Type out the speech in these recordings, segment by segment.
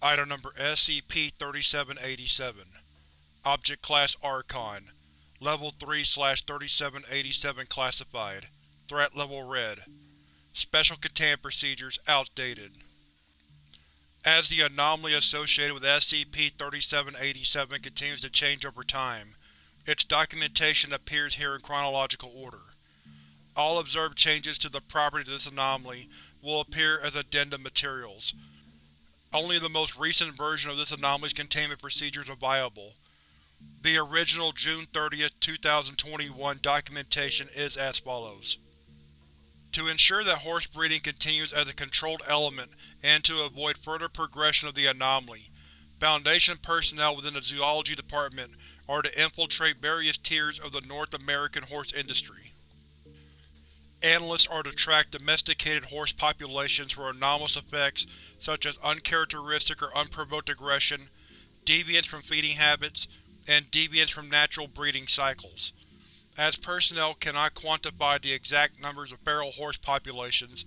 Item Number SCP-3787 Object Class Archon. Level 3-3787 Classified. Threat Level Red. Special Containment Procedures Outdated. As the anomaly associated with SCP-3787 continues to change over time, its documentation appears here in chronological order. All observed changes to the properties of this anomaly will appear as addendum materials. Only the most recent version of this anomaly's containment procedures are viable. The original June 30, 2021 documentation is as follows. To ensure that horse breeding continues as a controlled element and to avoid further progression of the anomaly, Foundation personnel within the Zoology Department are to infiltrate various tiers of the North American horse industry. Analysts are to track domesticated horse populations for anomalous effects such as uncharacteristic or unprovoked aggression, deviance from feeding habits, and deviance from natural breeding cycles. As personnel cannot quantify the exact numbers of feral horse populations,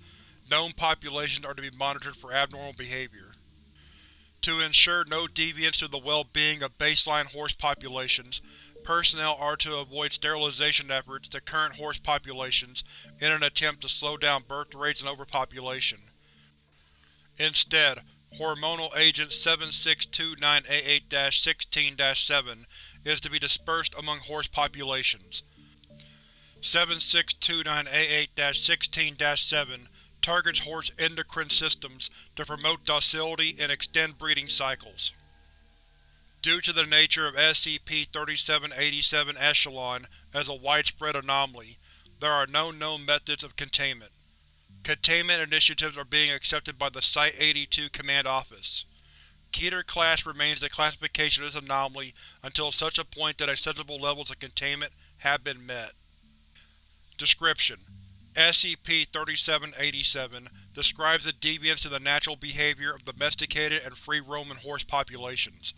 known populations are to be monitored for abnormal behavior. To ensure no deviance to the well-being of baseline horse populations, personnel are to avoid sterilization efforts to current horse populations in an attempt to slow down birth rates and overpopulation. Instead, hormonal agent 762988-16-7 is to be dispersed among horse populations. 762988-16-7 targets horse endocrine systems to promote docility and extend breeding cycles. Due to the nature of SCP-3787 Echelon as a widespread anomaly, there are no known methods of containment. Containment initiatives are being accepted by the Site-82 Command Office. Keter Class remains the classification of this anomaly until such a point that acceptable levels of containment have been met. Description: SCP-3787 describes the deviance to the natural behavior of domesticated and free-roaming horse populations.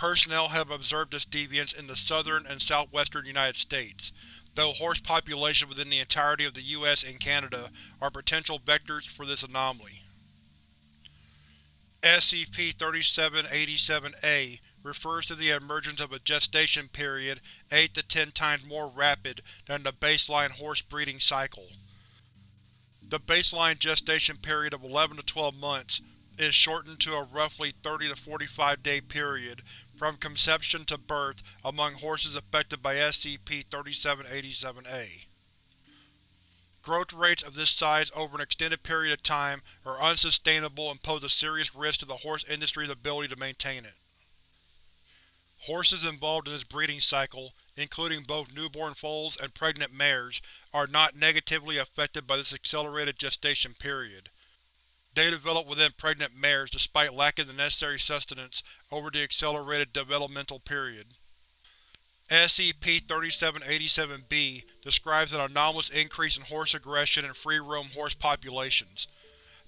Personnel have observed this deviance in the southern and southwestern United States, though horse populations within the entirety of the US and Canada are potential vectors for this anomaly. SCP-3787-A refers to the emergence of a gestation period 8 to 10 times more rapid than the baseline horse breeding cycle. The baseline gestation period of 11 to 12 months is shortened to a roughly 30 to 45 day period from conception to birth among horses affected by SCP-3787-A. Growth rates of this size over an extended period of time are unsustainable and pose a serious risk to the horse industry's ability to maintain it. Horses involved in this breeding cycle, including both newborn foals and pregnant mares, are not negatively affected by this accelerated gestation period. They develop within pregnant mares despite lacking the necessary sustenance over the accelerated developmental period. SCP-3787-B describes an anomalous increase in horse aggression in free-roam horse populations.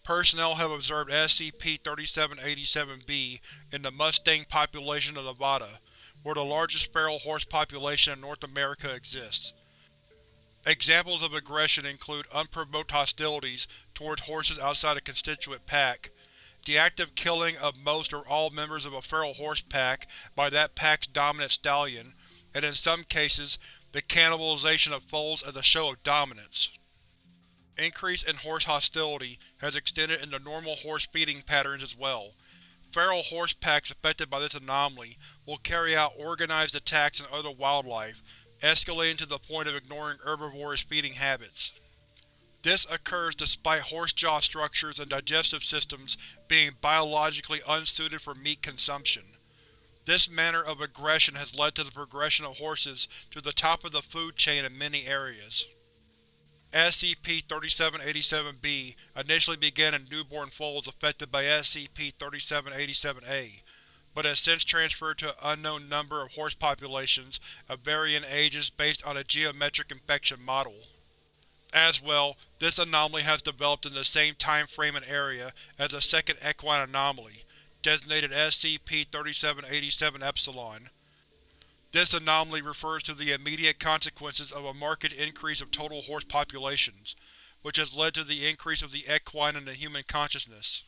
Personnel have observed SCP-3787-B in the Mustang population of Nevada, where the largest feral horse population in North America exists. Examples of aggression include unprovoked hostilities towards horses outside a constituent pack, the active killing of most or all members of a feral horse pack by that pack's dominant stallion, and in some cases, the cannibalization of foals as a show of dominance. Increase in horse hostility has extended into normal horse feeding patterns as well. Feral horse packs affected by this anomaly will carry out organized attacks on other wildlife, escalating to the point of ignoring herbivorous feeding habits. This occurs despite horse jaw structures and digestive systems being biologically unsuited for meat consumption. This manner of aggression has led to the progression of horses to the top of the food chain in many areas. SCP-3787-B initially began in newborn foals affected by SCP-3787-A, but has since transferred to an unknown number of horse populations of varying ages based on a geometric infection model. As well, this anomaly has developed in the same time frame and area as the second equine anomaly, designated SCP-3787-Epsilon. This anomaly refers to the immediate consequences of a marked increase of total horse populations, which has led to the increase of the equine in the human consciousness.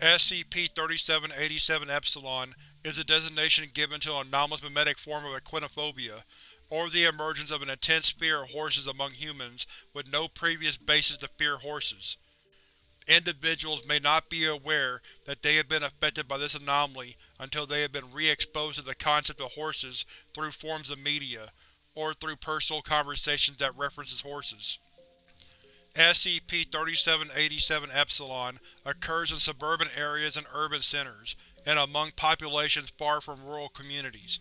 SCP-3787-Epsilon is a designation given to an anomalous memetic form of equinophobia, or the emergence of an intense fear of horses among humans with no previous basis to fear horses. Individuals may not be aware that they have been affected by this anomaly until they have been re-exposed to the concept of horses through forms of media, or through personal conversations that references horses. SCP-3787-Epsilon occurs in suburban areas and urban centers, and among populations far from rural communities.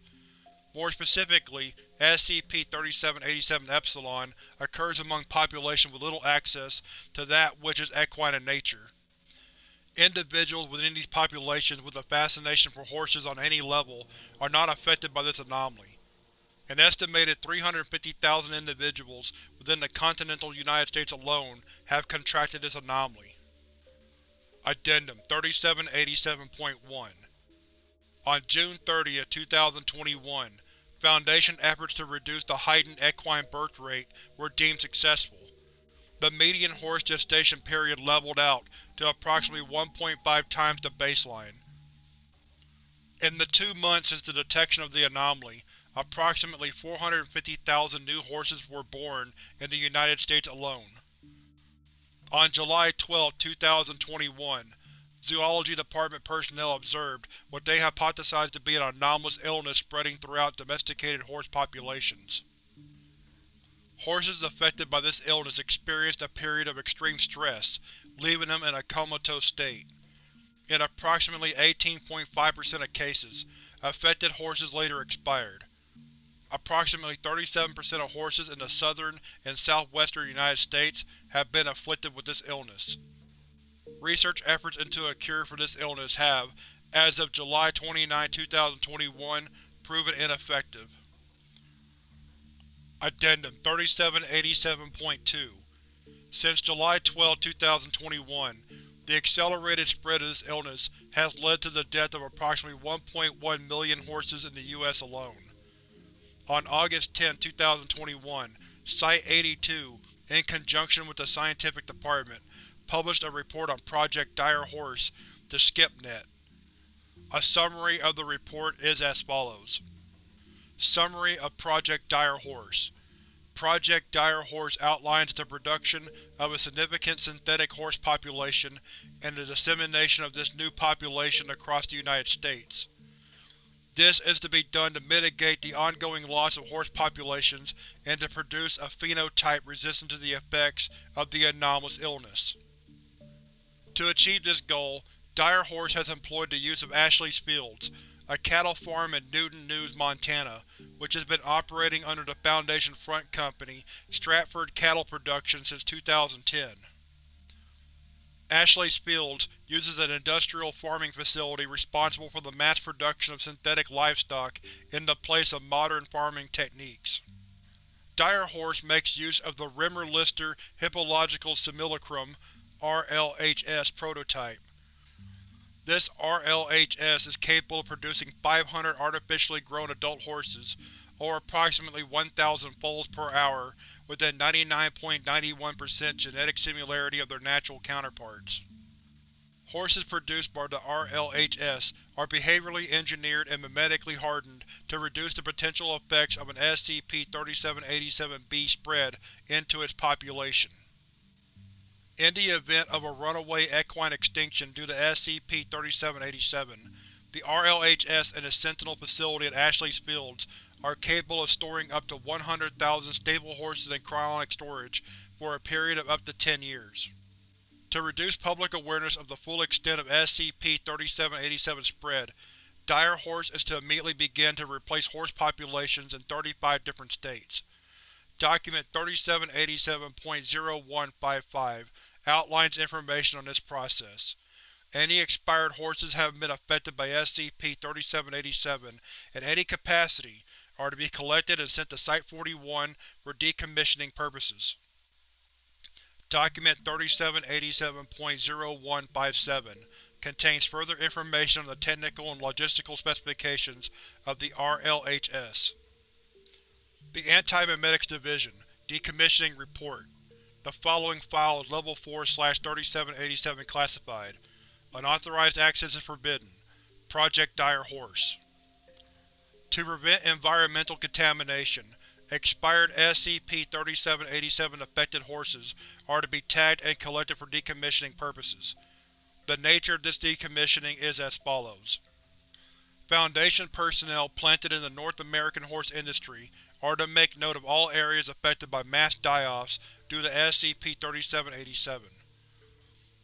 More specifically, SCP-3787-Epsilon occurs among populations with little access to that which is equine in nature. Individuals within these populations with a fascination for horses on any level are not affected by this anomaly. An estimated 350,000 individuals within the continental United States alone have contracted this anomaly. Addendum 3787.1 On June 30, 2021, Foundation efforts to reduce the heightened equine birth rate were deemed successful. The median horse gestation period leveled out to approximately 1.5 times the baseline. In the two months since the detection of the anomaly, approximately 450,000 new horses were born in the United States alone. On July 12, 2021, Zoology Department personnel observed what they hypothesized to be an anomalous illness spreading throughout domesticated horse populations. Horses affected by this illness experienced a period of extreme stress, leaving them in a comatose state. In approximately 18.5% of cases, affected horses later expired. Approximately 37% of horses in the southern and southwestern United States have been afflicted with this illness. Research efforts into a cure for this illness have, as of July 29, 2021, proven ineffective. Addendum 3787.2 Since July 12, 2021, the accelerated spread of this illness has led to the death of approximately 1.1 million horses in the U.S. alone. On August 10, 2021, Site-82, in conjunction with the Scientific Department, published a report on Project Dire Horse to SCiPNET. A summary of the report is as follows. Summary of Project Dire Horse Project Dire Horse outlines the production of a significant synthetic horse population and the dissemination of this new population across the United States. This is to be done to mitigate the ongoing loss of horse populations and to produce a phenotype resistant to the effects of the anomalous illness. To achieve this goal, Dire Horse has employed the use of Ashley's Fields, a cattle farm in Newton News, Montana, which has been operating under the Foundation front company Stratford Cattle Production since 2010. Ashley's Fields uses an industrial farming facility responsible for the mass production of synthetic livestock in the place of modern farming techniques. Dire Horse makes use of the Rimmer-Lister Hippological Simulacrum RLHS prototype. This RLHS is capable of producing 500 artificially grown adult horses, or approximately 1,000 foals per hour, within 99.91% genetic similarity of their natural counterparts. Horses produced by the RLHS are behaviorally engineered and memetically hardened to reduce the potential effects of an SCP-3787-B spread into its population. In the event of a runaway equine extinction due to SCP-3787, the RLHS and its Sentinel facility at Ashley's Fields are capable of storing up to 100,000 stable horses in cryonic storage for a period of up to 10 years. To reduce public awareness of the full extent of SCP-3787 spread, Dire Horse is to immediately begin to replace horse populations in 35 different states. Document 3787.0155 outlines information on this process. Any expired horses having been affected by SCP-3787 in any capacity are to be collected and sent to Site-41 for decommissioning purposes. Document 3787.0157 contains further information on the technical and logistical specifications of the RLHS. The Anti-Memetics Division Decommissioning Report The following file is Level 4-3787 classified. Unauthorized access is forbidden. Project Dire Horse To prevent environmental contamination, expired SCP-3787 affected horses are to be tagged and collected for decommissioning purposes. The nature of this decommissioning is as follows. Foundation personnel planted in the North American horse industry are to make note of all areas affected by mass die-offs due to SCP-3787.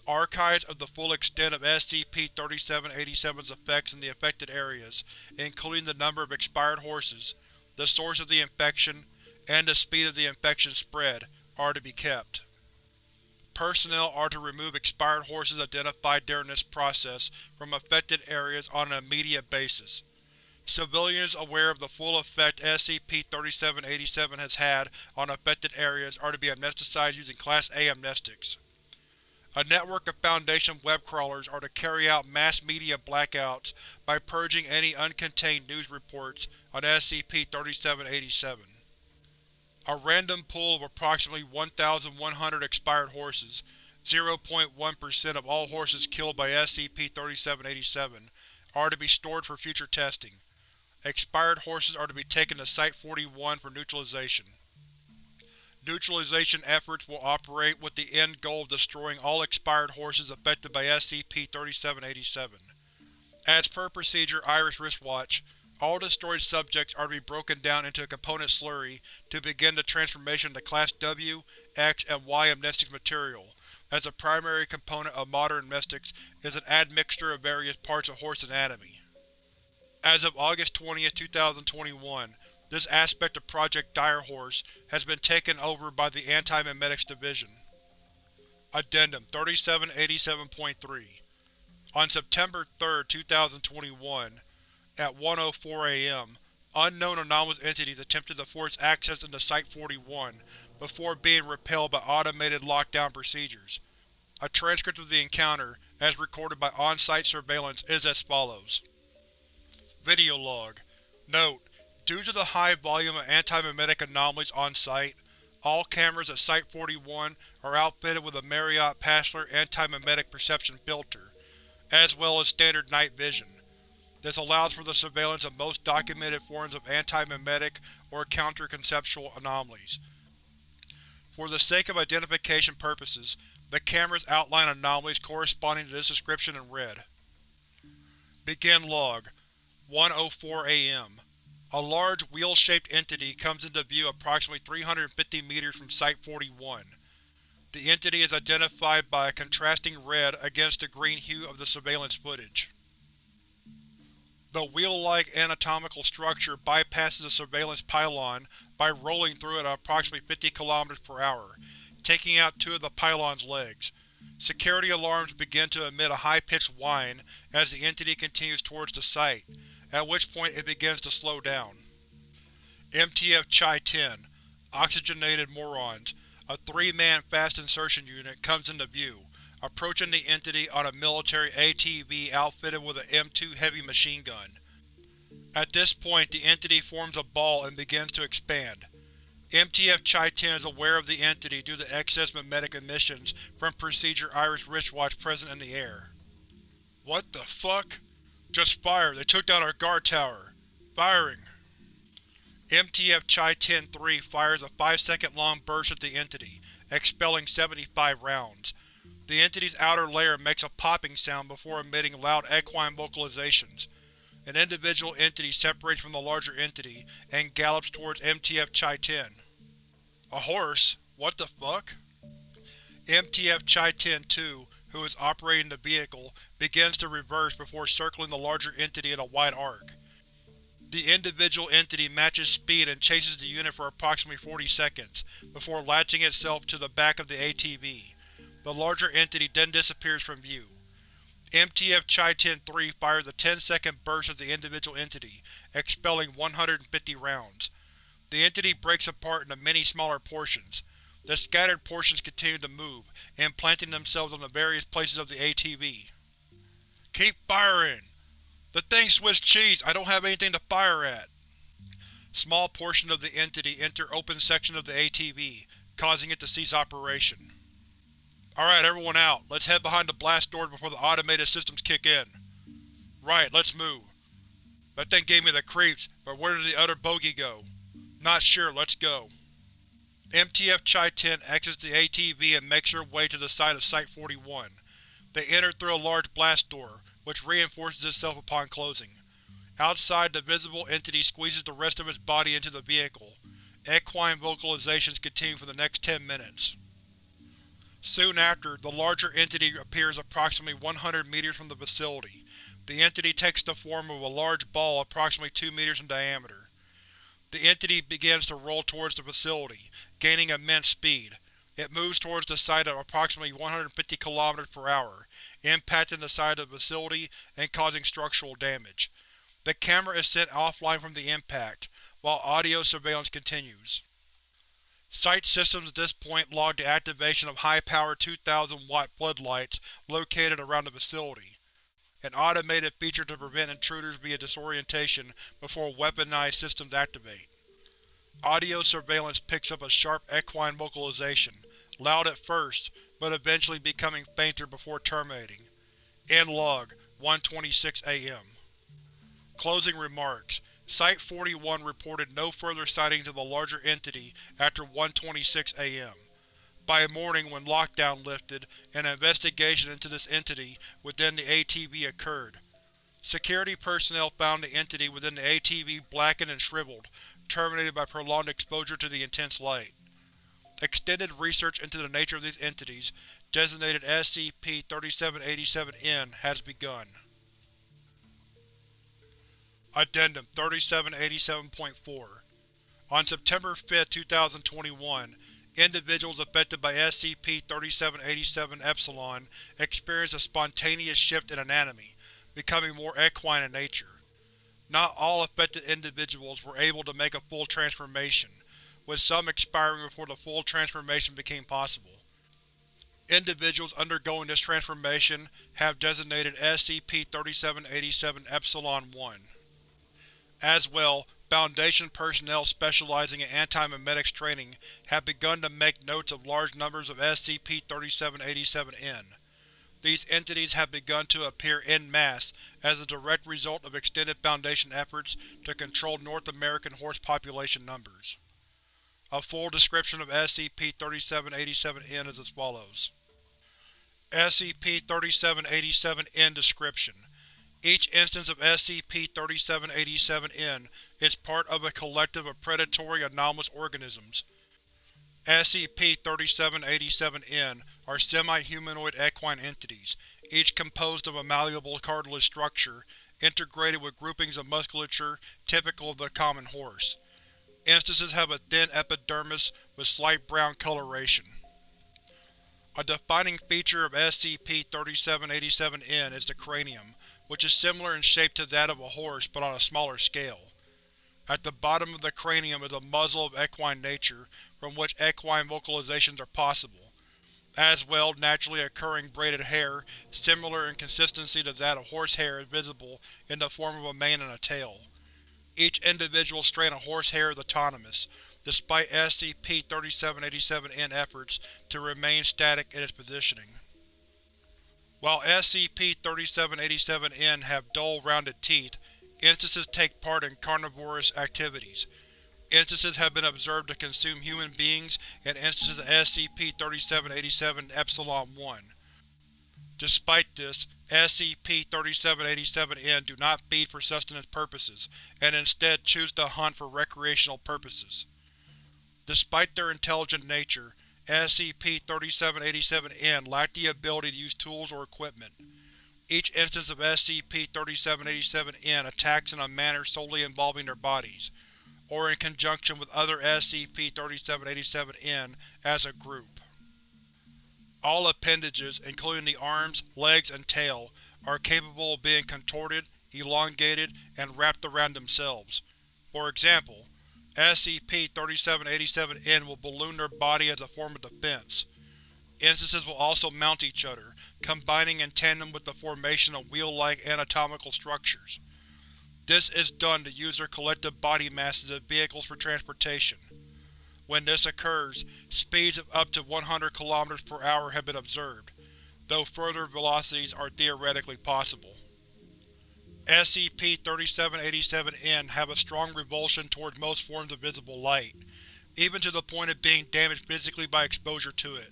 Archives of the full extent of SCP-3787's effects in the affected areas, including the number of expired horses, the source of the infection, and the speed of the infection spread, are to be kept. Personnel are to remove expired horses identified during this process from affected areas on an immediate basis. Civilians aware of the full effect SCP-3787 has had on affected areas are to be amnesticized using Class A amnestics. A network of Foundation web crawlers are to carry out mass media blackouts by purging any uncontained news reports on SCP-3787. A random pool of approximately 1,100 expired horses, 0.1% of all horses killed by SCP-3787, are to be stored for future testing. Expired horses are to be taken to Site-41 for neutralization. Neutralization efforts will operate with the end goal of destroying all expired horses affected by SCP-3787. As per procedure Iris Wristwatch, all destroyed subjects are to be broken down into a component slurry to begin the transformation to Class W, X, and Y amnestic material, as the primary component of modern amnestics is an admixture of various parts of horse anatomy. As of August 20, 2021, this aspect of Project Direhorse has been taken over by the Anti-Memetics Division. Addendum 3787.3 On September 3, 2021, at 1.04 am, unknown anomalous entities attempted to force access into Site-41 before being repelled by automated lockdown procedures. A transcript of the encounter, as recorded by on-site surveillance, is as follows. Video log. Note: Due to the high volume of anti-memetic anomalies on-site, all cameras at Site-41 are outfitted with a Marriott Passler anti-memetic perception filter, as well as standard night vision. This allows for the surveillance of most documented forms of anti-memetic or counter-conceptual anomalies. For the sake of identification purposes, the cameras outline anomalies corresponding to this description in red. Begin log 1.04 am. A large, wheel-shaped entity comes into view approximately 350 meters from Site-41. The entity is identified by a contrasting red against the green hue of the surveillance footage. The wheel-like anatomical structure bypasses the surveillance pylon by rolling through it at approximately 50 km per hour, taking out two of the pylon's legs. Security alarms begin to emit a high-pitched whine as the entity continues towards the site, at which point it begins to slow down. MTF Chai-10 Oxygenated Morons A three-man fast insertion unit comes into view, approaching the entity on a military ATV outfitted with an M2 heavy machine gun. At this point the entity forms a ball and begins to expand. MTF Chai-10 is aware of the entity due to excess memetic emissions from Procedure Iris wristwatch present in the air. What the fuck? Just fire, they took down our guard tower. Firing. MTF Chai-10-3 fires a 5-second long burst at the entity, expelling 75 rounds. The entity's outer layer makes a popping sound before emitting loud equine vocalizations. An individual entity separates from the larger entity and gallops towards MTF Chai-10. A horse? What the fuck? MTF Chai-10-2, who is operating the vehicle, begins to reverse before circling the larger entity in a wide arc. The individual entity matches speed and chases the unit for approximately 40 seconds, before latching itself to the back of the ATV. The larger entity then disappears from view. MTF Chai-10-3 fires a 10-second burst at the individual entity, expelling 150 rounds. The entity breaks apart into many smaller portions. The scattered portions continue to move, implanting themselves on the various places of the ATV. Keep firing! The thing's Swiss cheese, I don't have anything to fire at! Small portions of the entity enter open section of the ATV, causing it to cease operation. Alright, everyone out. Let's head behind the blast doors before the automated systems kick in. Right, let's move. That thing gave me the creeps, but where did the other bogey go? Not sure, let's go. MTF Chai-10 exits the ATV and makes her way to the site of Site-41. They enter through a large blast door, which reinforces itself upon closing. Outside, the visible entity squeezes the rest of its body into the vehicle. Equine vocalizations continue for the next 10 minutes. Soon after, the larger entity appears approximately 100 meters from the facility. The entity takes the form of a large ball approximately 2 meters in diameter. The entity begins to roll towards the facility, gaining immense speed. It moves towards the site at approximately 150 km per hour, impacting the side of the facility and causing structural damage. The camera is sent offline from the impact, while audio surveillance continues. Site systems at this point log the activation of high-power 2000-watt floodlights located around the facility, an automated feature to prevent intruders via disorientation before weaponized systems activate. Audio surveillance picks up a sharp equine vocalization, loud at first, but eventually becoming fainter before terminating. End log, 1.26 am. Closing remarks Site-41 reported no further sightings of the larger entity after 1.26 am. By morning, when lockdown lifted, an investigation into this entity within the ATV occurred. Security personnel found the entity within the ATV blackened and shriveled, terminated by prolonged exposure to the intense light. Extended research into the nature of these entities, designated SCP-3787-N, has begun. Addendum 3787.4 On September 5, 2021, individuals affected by SCP-3787-Epsilon experience a spontaneous shift in anatomy, becoming more equine in nature. Not all affected individuals were able to make a full transformation, with some expiring before the full transformation became possible. Individuals undergoing this transformation have designated SCP-3787-Epsilon-1. As well, Foundation personnel specializing in anti-memetics training have begun to make notes of large numbers of SCP-3787-N. These entities have begun to appear en masse as a direct result of extended Foundation efforts to control North American horse population numbers. A full description of SCP-3787-N is as follows. SCP-3787-N Description each instance of SCP-3787-N is part of a collective of predatory anomalous organisms. SCP-3787-N are semi-humanoid equine entities, each composed of a malleable cartilage structure, integrated with groupings of musculature typical of the common horse. Instances have a thin epidermis with slight brown coloration. A defining feature of SCP-3787-N is the cranium, which is similar in shape to that of a horse but on a smaller scale. At the bottom of the cranium is a muzzle of equine nature, from which equine vocalizations are possible. As well, naturally occurring braided hair, similar in consistency to that of horsehair is visible in the form of a mane and a tail. Each individual strand of horsehair is autonomous, despite SCP-3787-N efforts to remain static in its positioning. While SCP-3787-N have dull, rounded teeth, instances take part in carnivorous activities. Instances have been observed to consume human beings and instances of SCP-3787-Epsilon-1. Despite this, SCP-3787-N do not feed for sustenance purposes, and instead choose to hunt for recreational purposes. Despite their intelligent nature, SCP-3787-N lack the ability to use tools or equipment. Each instance of SCP-3787-N attacks in a manner solely involving their bodies, or in conjunction with other SCP-3787-N as a group. All appendages, including the arms, legs, and tail, are capable of being contorted, elongated, and wrapped around themselves. For example, SCP-3787-N will balloon their body as a form of defense. Instances will also mount each other, combining in tandem with the formation of wheel-like anatomical structures. This is done to use their collective body masses as vehicles for transportation. When this occurs, speeds of up to 100 km per hour have been observed, though further velocities are theoretically possible. SCP-3787-N have a strong revulsion towards most forms of visible light, even to the point of being damaged physically by exposure to it.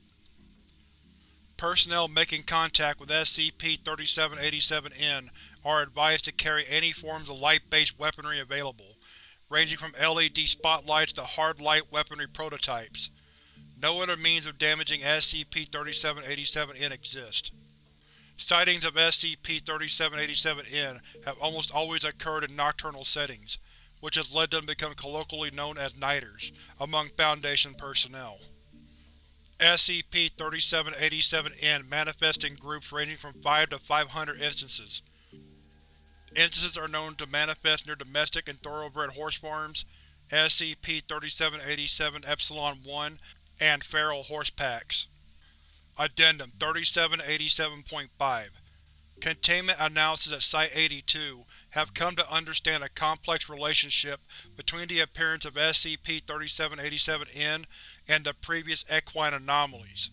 Personnel making contact with SCP-3787-N are advised to carry any forms of light-based weaponry available, ranging from LED spotlights to hard light weaponry prototypes. No other means of damaging SCP-3787-N exist. Sightings of SCP-3787-N have almost always occurred in nocturnal settings, which has led them to become colloquially known as Nighters among Foundation personnel. SCP-3787-N manifests in groups ranging from 5 to 500 instances. Instances are known to manifest near domestic and thoroughbred horse farms, SCP-3787-Epsilon-1, and feral horse packs. Addendum 3787.5 Containment analysis at Site-82 have come to understand a complex relationship between the appearance of SCP-3787-N and the previous equine anomalies.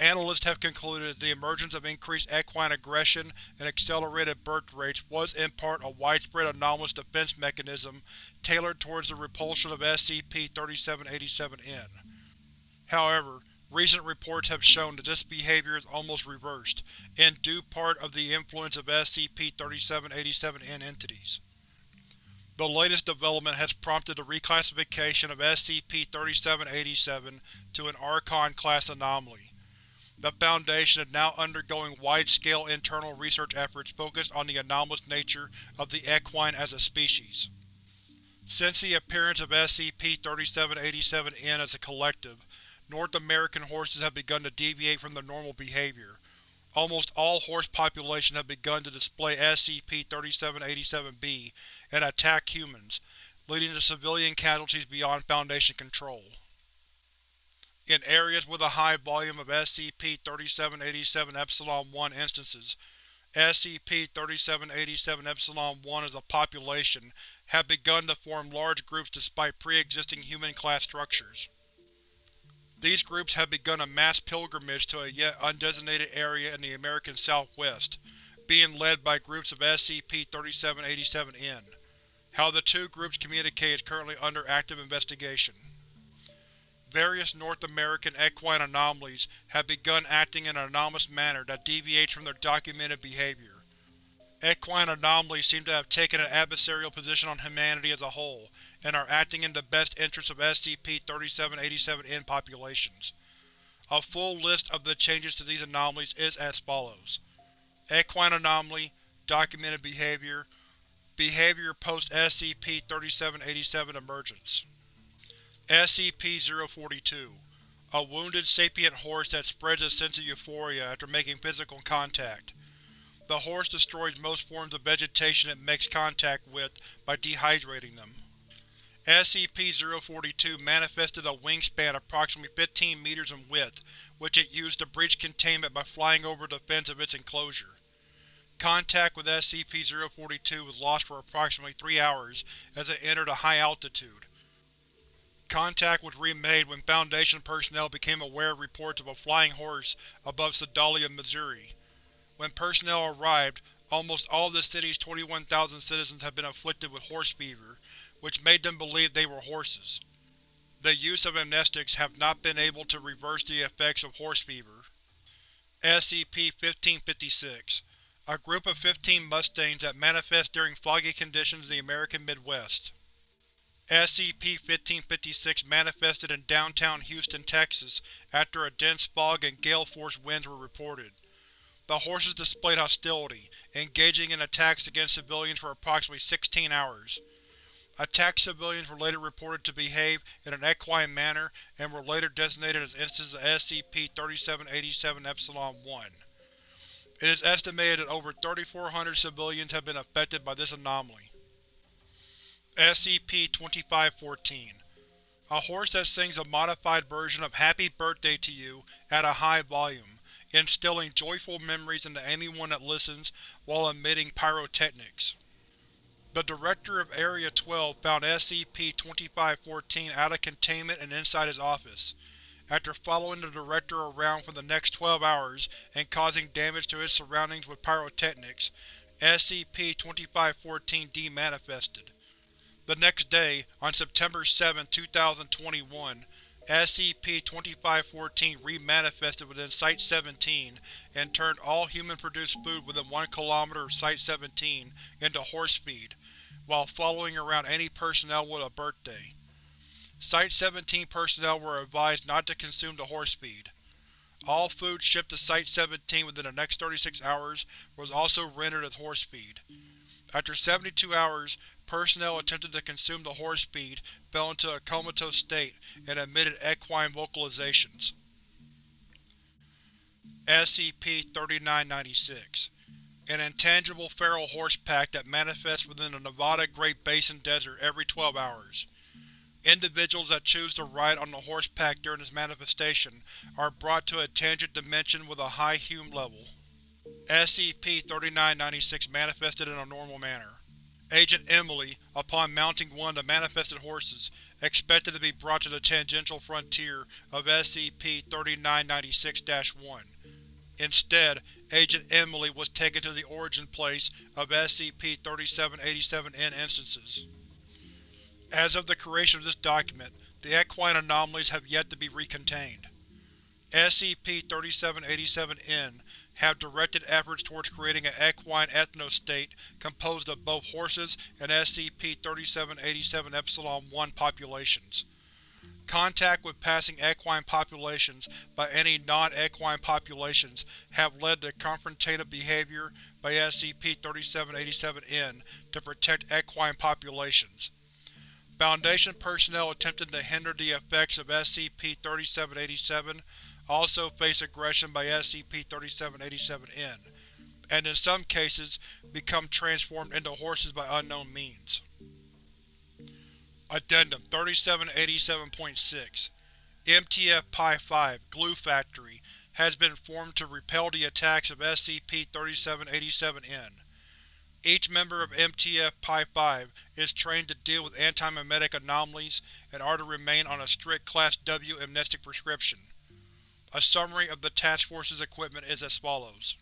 Analysts have concluded that the emergence of increased equine aggression and accelerated birth rates was in part a widespread anomalous defense mechanism tailored towards the repulsion of SCP-3787-N. However, recent reports have shown that this behavior is almost reversed, in due part of the influence of SCP-3787-N entities. The latest development has prompted the reclassification of SCP-3787 to an Archon-class anomaly. The Foundation is now undergoing wide-scale internal research efforts focused on the anomalous nature of the equine as a species. Since the appearance of SCP-3787-N as a collective, North American horses have begun to deviate from their normal behavior. Almost all horse populations have begun to display SCP-3787-B and attack humans, leading to civilian casualties beyond Foundation control. In areas with a high volume of SCP-3787-Epsilon-1 instances, SCP-3787-Epsilon-1 as a population have begun to form large groups despite pre-existing human-class structures. These groups have begun a mass pilgrimage to a yet undesignated area in the American Southwest, being led by groups of SCP-3787-N. How the two groups communicate is currently under active investigation. Various North American equine anomalies have begun acting in an anomalous manner that deviates from their documented behavior. Equine anomalies seem to have taken an adversarial position on humanity as a whole, and are acting in the best interests of SCP-3787-N populations. A full list of the changes to these anomalies is as follows. Equine Anomaly Documented Behavior Behavior post-SCP-3787 emergence SCP-042 A wounded sapient horse that spreads a sense of euphoria after making physical contact. The horse destroys most forms of vegetation it makes contact with by dehydrating them. SCP-042 manifested a wingspan approximately 15 meters in width, which it used to breach containment by flying over the fence of its enclosure. Contact with SCP-042 was lost for approximately three hours as it entered a high altitude. Contact was remade when Foundation personnel became aware of reports of a flying horse above Sedalia, Missouri. When personnel arrived, almost all of the city's 21,000 citizens had been afflicted with horse fever, which made them believe they were horses. The use of amnestics have not been able to reverse the effects of horse fever. SCP-1556 A group of 15 Mustangs that manifest during foggy conditions in the American Midwest. SCP-1556 manifested in downtown Houston, Texas after a dense fog and gale-force winds were reported. The horses displayed hostility, engaging in attacks against civilians for approximately 16 hours. Attacked civilians were later reported to behave in an equine manner and were later designated as instances of SCP-3787-Epsilon-1. It is estimated that over 3,400 civilians have been affected by this anomaly. SCP-2514 A horse that sings a modified version of Happy Birthday to You at a high volume instilling joyful memories into anyone that listens while emitting pyrotechnics. The Director of Area-12 found SCP-2514 out of containment and inside his office. After following the Director around for the next 12 hours and causing damage to his surroundings with pyrotechnics, SCP-2514 demanifested. The next day, on September 7, 2021, SCP-2514 remanifested within Site-17 and turned all human-produced food within 1 km of Site-17 into horse feed, while following around any personnel with a birthday. Site-17 personnel were advised not to consume the horse feed. All food shipped to Site-17 within the next 36 hours was also rendered as horse feed. After 72 hours, personnel attempted to consume the horse feed, fell into a comatose state, and emitted equine vocalizations. SCP-3996 An intangible feral horse pack that manifests within the Nevada Great Basin Desert every 12 hours. Individuals that choose to ride on the horse pack during this manifestation are brought to a tangent dimension with a high Hume level. SCP-3996 manifested in a normal manner. Agent Emily, upon mounting one of the manifested horses, expected to be brought to the tangential frontier of SCP-3996-1. Instead, Agent Emily was taken to the origin place of SCP-3787-N instances. As of the creation of this document, the equine anomalies have yet to be recontained. SCP-3787-N have directed efforts towards creating an equine ethnostate composed of both horses and SCP-3787-1 populations. Contact with passing equine populations by any non-equine populations have led to confrontative behavior by SCP-3787-N to protect equine populations. Foundation personnel attempting to hinder the effects of SCP-3787 also face aggression by SCP-3787-N, and in some cases become transformed into horses by unknown means. Addendum 3787.6 MTF Pi-5 Glue Factory has been formed to repel the attacks of SCP-3787-N. Each member of MTF Pi-5 is trained to deal with antimemetic anomalies and are to remain on a strict Class W amnestic prescription. A summary of the Task Force's equipment is as follows.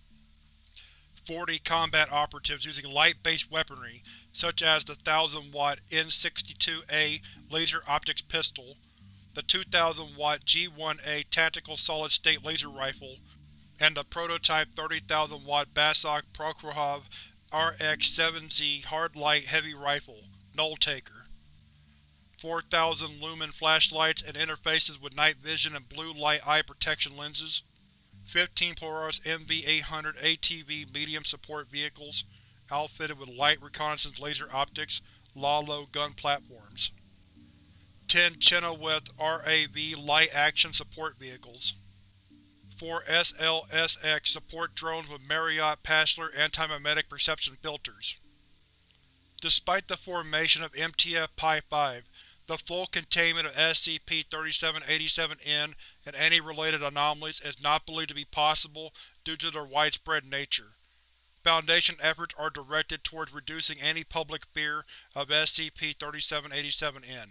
40 combat operatives using light-based weaponry, such as the 1000-watt N62A laser optics pistol, the 2000-watt G1A tactical solid-state laser rifle, and the prototype 30,000-watt Basok Prokhorov RX-7Z hard light heavy rifle, Null Taker. 4000 lumen flashlights and interfaces with night vision and blue light eye protection lenses, 15 Polaris MV-800 ATV medium support vehicles, outfitted with light reconnaissance laser optics, LALO gun platforms, 10 Chenoweth RAV light action support vehicles, 4 SLSX support drones with Marriott Passler antimemetic perception filters. Despite the formation of MTF Pi-5, the full containment of SCP-3787-N and any related anomalies is not believed to be possible due to their widespread nature. Foundation efforts are directed towards reducing any public fear of SCP-3787-N.